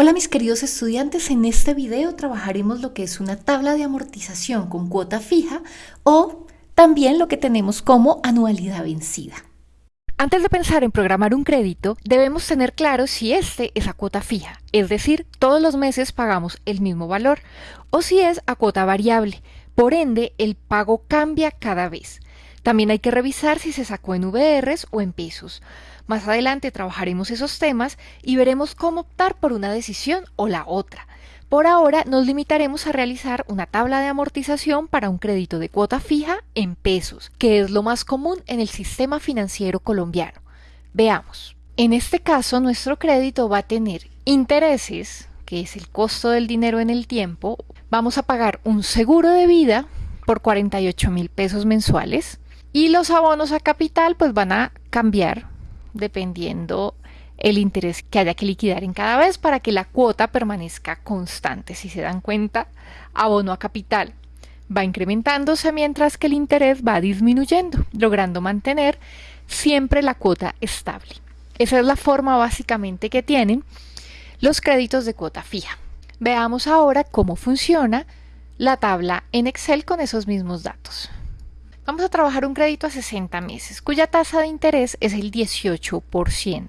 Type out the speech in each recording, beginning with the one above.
Hola mis queridos estudiantes, en este video trabajaremos lo que es una tabla de amortización con cuota fija o también lo que tenemos como anualidad vencida. Antes de pensar en programar un crédito, debemos tener claro si este es a cuota fija, es decir, todos los meses pagamos el mismo valor, o si es a cuota variable, por ende el pago cambia cada vez. También hay que revisar si se sacó en VRs o en pesos. Más adelante trabajaremos esos temas y veremos cómo optar por una decisión o la otra. Por ahora nos limitaremos a realizar una tabla de amortización para un crédito de cuota fija en pesos, que es lo más común en el sistema financiero colombiano. Veamos. En este caso, nuestro crédito va a tener intereses, que es el costo del dinero en el tiempo. Vamos a pagar un seguro de vida por 48 mil pesos mensuales y los abonos a capital pues van a cambiar dependiendo el interés que haya que liquidar en cada vez para que la cuota permanezca constante. Si se dan cuenta, abono a capital va incrementándose mientras que el interés va disminuyendo, logrando mantener siempre la cuota estable. Esa es la forma básicamente que tienen los créditos de cuota fija. Veamos ahora cómo funciona la tabla en Excel con esos mismos datos. Vamos a trabajar un crédito a 60 meses, cuya tasa de interés es el 18%.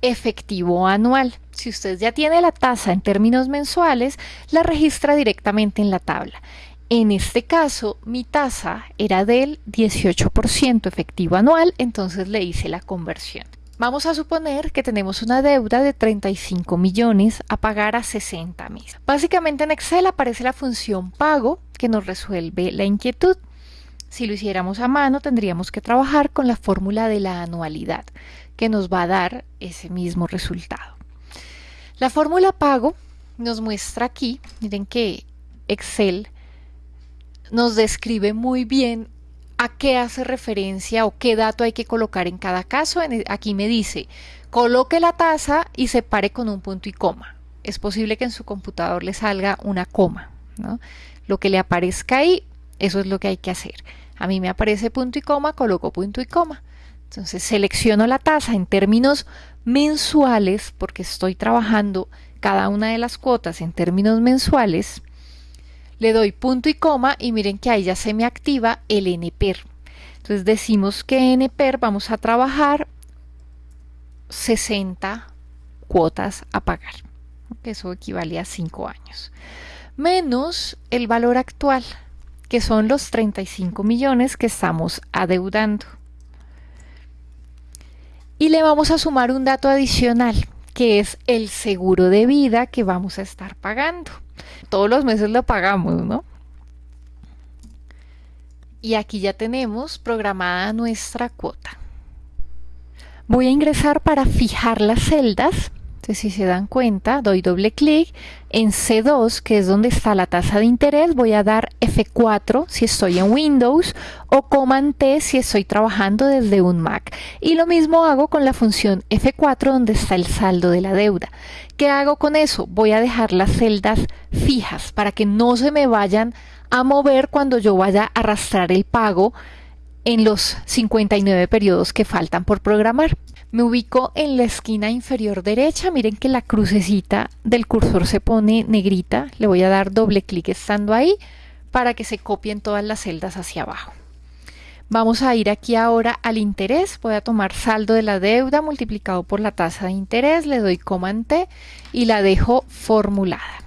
Efectivo anual. Si usted ya tiene la tasa en términos mensuales, la registra directamente en la tabla. En este caso, mi tasa era del 18% efectivo anual, entonces le hice la conversión. Vamos a suponer que tenemos una deuda de 35 millones a pagar a 60 meses. Básicamente en Excel aparece la función pago que nos resuelve la inquietud. Si lo hiciéramos a mano, tendríamos que trabajar con la fórmula de la anualidad, que nos va a dar ese mismo resultado. La fórmula pago nos muestra aquí, miren que Excel nos describe muy bien a qué hace referencia o qué dato hay que colocar en cada caso. E, aquí me dice, coloque la tasa y separe con un punto y coma. Es posible que en su computador le salga una coma. Lo que le aparezca ahí, eso es lo que hay que hacer. A mí me aparece punto y coma, coloco punto y coma. Entonces selecciono la tasa en términos mensuales porque estoy trabajando cada una de las cuotas en términos mensuales. Le doy punto y coma y miren que ahí ya se me activa el NPER. Entonces decimos que NPER vamos a trabajar 60 cuotas a pagar. Eso equivale a 5 años. Menos el valor actual que son los 35 millones que estamos adeudando. Y le vamos a sumar un dato adicional, que es el seguro de vida que vamos a estar pagando. Todos los meses lo pagamos, ¿no? Y aquí ya tenemos programada nuestra cuota. Voy a ingresar para fijar las celdas entonces, si se dan cuenta, doy doble clic en C2, que es donde está la tasa de interés, voy a dar F4 si estoy en Windows o Command T si estoy trabajando desde un Mac. Y lo mismo hago con la función F4 donde está el saldo de la deuda. ¿Qué hago con eso? Voy a dejar las celdas fijas para que no se me vayan a mover cuando yo vaya a arrastrar el pago en los 59 periodos que faltan por programar. Me ubico en la esquina inferior derecha, miren que la crucecita del cursor se pone negrita, le voy a dar doble clic estando ahí para que se copien todas las celdas hacia abajo. Vamos a ir aquí ahora al interés, voy a tomar saldo de la deuda multiplicado por la tasa de interés, le doy Command T y la dejo formulada.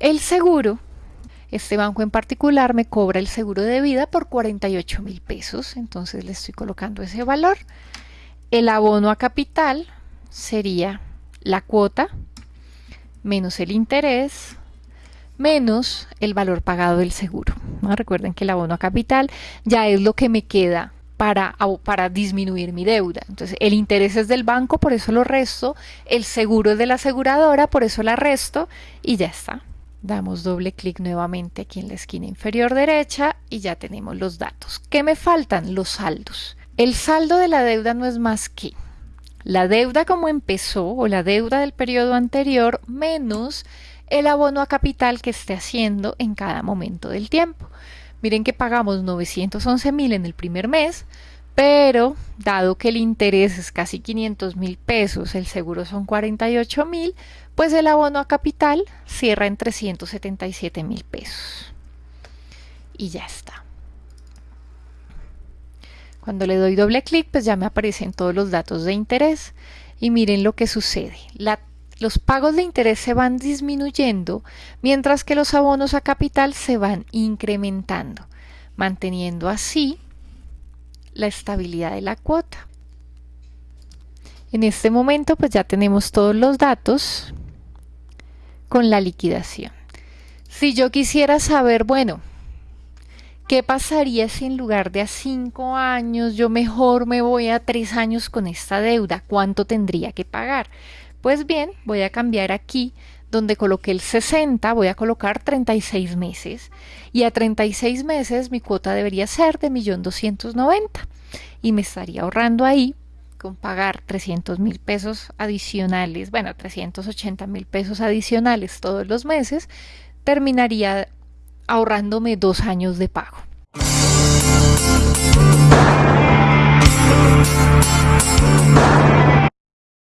El seguro este banco en particular me cobra el seguro de vida por 48 mil pesos, entonces le estoy colocando ese valor. El abono a capital sería la cuota menos el interés menos el valor pagado del seguro. Recuerden que el abono a capital ya es lo que me queda para, para, disminuir mi deuda. Entonces, el interés es del banco, por eso lo resto, el seguro es de la aseguradora, por eso la resto y ya está. Damos doble clic nuevamente aquí en la esquina inferior derecha y ya tenemos los datos. ¿Qué me faltan? Los saldos. El saldo de la deuda no es más que la deuda como empezó o la deuda del periodo anterior menos el abono a capital que esté haciendo en cada momento del tiempo. Miren que pagamos 911 mil en el primer mes, pero dado que el interés es casi 500 mil pesos, el seguro son 48 mil, pues el abono a capital cierra en 377 mil pesos. Y ya está. Cuando le doy doble clic, pues ya me aparecen todos los datos de interés. Y miren lo que sucede. los pagos de interés se van disminuyendo, mientras que los abonos a capital se van incrementando, manteniendo así la estabilidad de la cuota. En este momento pues ya tenemos todos los datos con la liquidación. Si yo quisiera saber, bueno, ¿qué pasaría si en lugar de a cinco años yo mejor me voy a tres años con esta deuda? ¿Cuánto tendría que pagar? Pues bien, voy a cambiar aquí donde coloqué el 60, voy a colocar 36 meses y a 36 meses mi cuota debería ser de 1.290 y me estaría ahorrando ahí con pagar 300 mil pesos adicionales, bueno, 380 mil pesos adicionales todos los meses, terminaría ahorrándome dos años de pago.